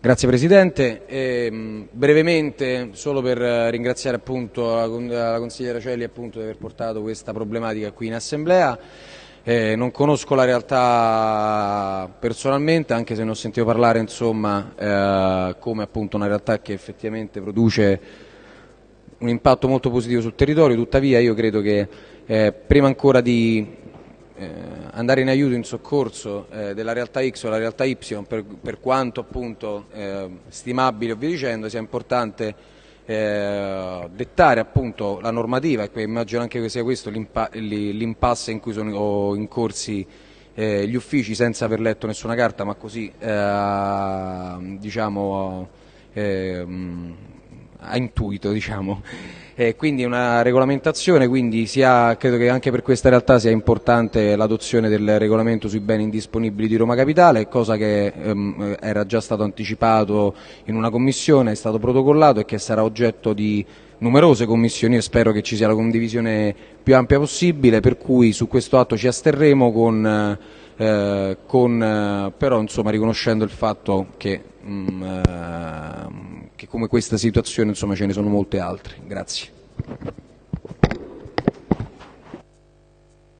Grazie Presidente. Eh, brevemente, solo per ringraziare la, consigliera Celli di aver portato questa problematica qui in Assemblea. Eh, non conosco la realtà personalmente, anche se ne ho sentito parlare insomma, eh, come appunto una realtà che effettivamente produce un impatto molto positivo sul territorio, tuttavia io credo che eh, prima ancora di eh, andare in aiuto, in soccorso eh, della realtà X o della realtà Y, per, per quanto appunto eh, stimabile o via dicendo, sia importante eh, dettare appunto la normativa, e immagino anche che sia questo l'impasse in cui sono incorsi eh, gli uffici senza aver letto nessuna carta, ma così eh, diciamo a intuito. Diciamo eh, quindi una regolamentazione, quindi sia, credo che anche per questa realtà sia importante l'adozione del regolamento sui beni indisponibili di Roma Capitale, cosa che ehm, era già stato anticipato in una commissione, è stato protocollato e che sarà oggetto di numerose commissioni. E spero che ci sia la condivisione più ampia possibile, per cui su questo atto ci asterremo con, eh, con eh, però insomma, riconoscendo il fatto che mh, mm, eh, che come questa situazione insomma, ce ne sono molte altre. Grazie.